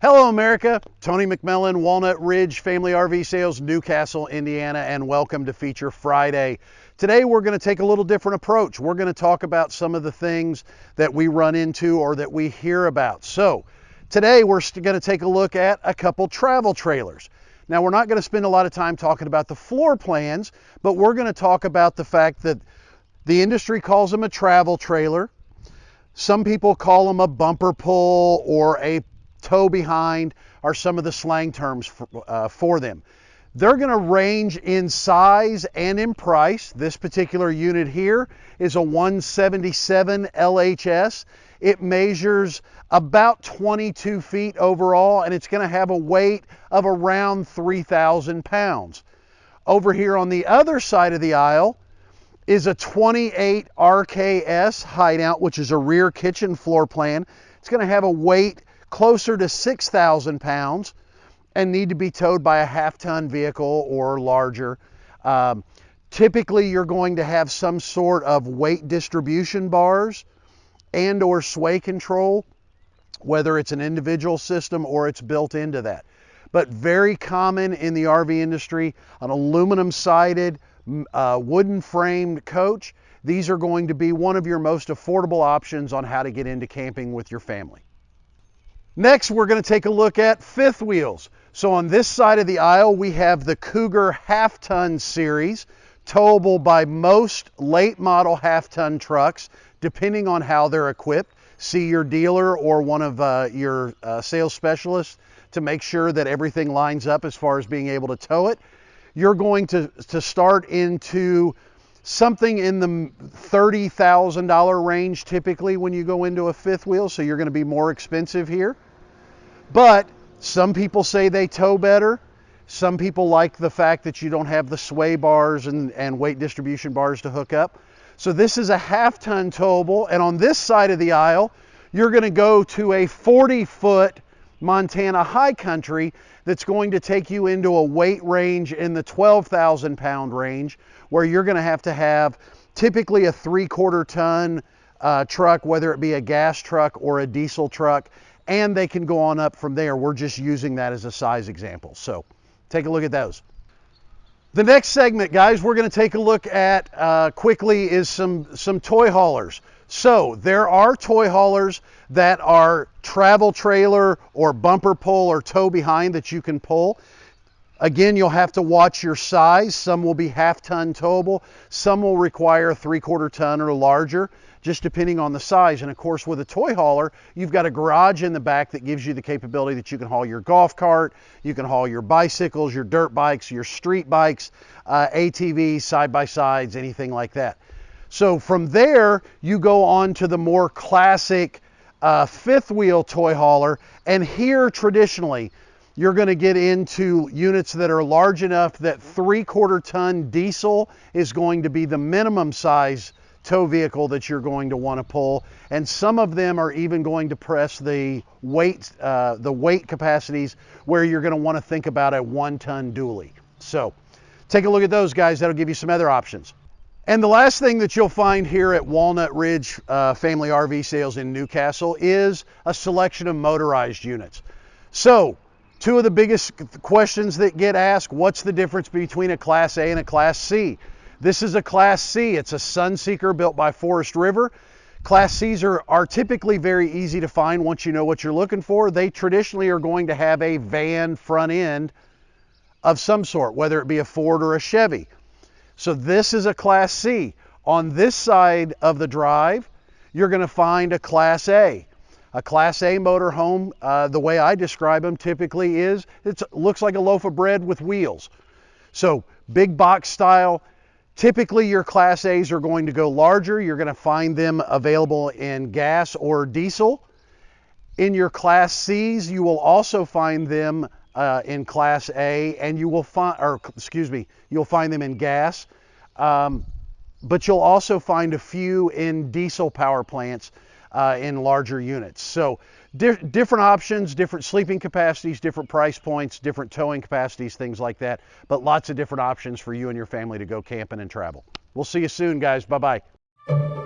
Hello, America. Tony McMillan, Walnut Ridge Family RV Sales, New Castle, Indiana, and welcome to Feature Friday. Today, we're going to take a little different approach. We're going to talk about some of the things that we run into or that we hear about. So, today, we're going to take a look at a couple travel trailers. Now, we're not going to spend a lot of time talking about the floor plans, but we're going to talk about the fact that the industry calls them a travel trailer. Some people call them a bumper pull or a tow behind are some of the slang terms for, uh, for them. They're going to range in size and in price. This particular unit here is a 177 LHS. It measures about 22 feet overall and it's going to have a weight of around 3,000 pounds. Over here on the other side of the aisle is a 28 RKS hideout, which is a rear kitchen floor plan. It's going to have a weight closer to 6,000 pounds and need to be towed by a half ton vehicle or larger. Um, typically you're going to have some sort of weight distribution bars and or sway control, whether it's an individual system or it's built into that. But very common in the RV industry, an aluminum sided, uh, wooden framed coach. These are going to be one of your most affordable options on how to get into camping with your family. Next, we're going to take a look at fifth wheels. So on this side of the aisle, we have the Cougar half ton series, towable by most late model half ton trucks, depending on how they're equipped. See your dealer or one of uh, your uh, sales specialists to make sure that everything lines up as far as being able to tow it. You're going to, to start into something in the $30,000 range typically when you go into a fifth wheel, so you're going to be more expensive here. But some people say they tow better. Some people like the fact that you don't have the sway bars and, and weight distribution bars to hook up. So this is a half ton towable. And on this side of the aisle, you're gonna go to a 40 foot Montana high country that's going to take you into a weight range in the 12,000 pound range where you're gonna have to have typically a three quarter ton uh, truck, whether it be a gas truck or a diesel truck and they can go on up from there. We're just using that as a size example. So take a look at those. The next segment, guys, we're going to take a look at uh, quickly is some, some toy haulers. So there are toy haulers that are travel trailer or bumper pull or tow behind that you can pull. Again, you'll have to watch your size. Some will be half ton towable. Some will require three quarter ton or larger just depending on the size. And of course, with a toy hauler, you've got a garage in the back that gives you the capability that you can haul your golf cart, you can haul your bicycles, your dirt bikes, your street bikes, uh, ATVs, side by sides, anything like that. So from there, you go on to the more classic uh, fifth wheel toy hauler. And here, traditionally, you're going to get into units that are large enough that three quarter ton diesel is going to be the minimum size tow vehicle that you're going to want to pull. And some of them are even going to press the weight, uh, the weight capacities where you're going to want to think about a one ton dually. So take a look at those guys. That'll give you some other options. And the last thing that you'll find here at Walnut Ridge uh, Family RV Sales in New Castle is a selection of motorized units. So two of the biggest questions that get asked, what's the difference between a Class A and a Class C? This is a Class C. It's a Sunseeker built by Forest River. Class Cs are, are typically very easy to find once you know what you're looking for. They traditionally are going to have a van front end of some sort, whether it be a Ford or a Chevy. So this is a Class C. On this side of the drive, you're going to find a Class A. A Class A motorhome, uh, the way I describe them typically is, it looks like a loaf of bread with wheels. So big box style, Typically, your Class A's are going to go larger. You're going to find them available in gas or diesel. In your Class C's, you will also find them uh, in Class A, and you will find, or excuse me, you'll find them in gas. Um, but you'll also find a few in diesel power plants uh, in larger units. So di different options, different sleeping capacities, different price points, different towing capacities, things like that. But lots of different options for you and your family to go camping and travel. We'll see you soon, guys. Bye-bye.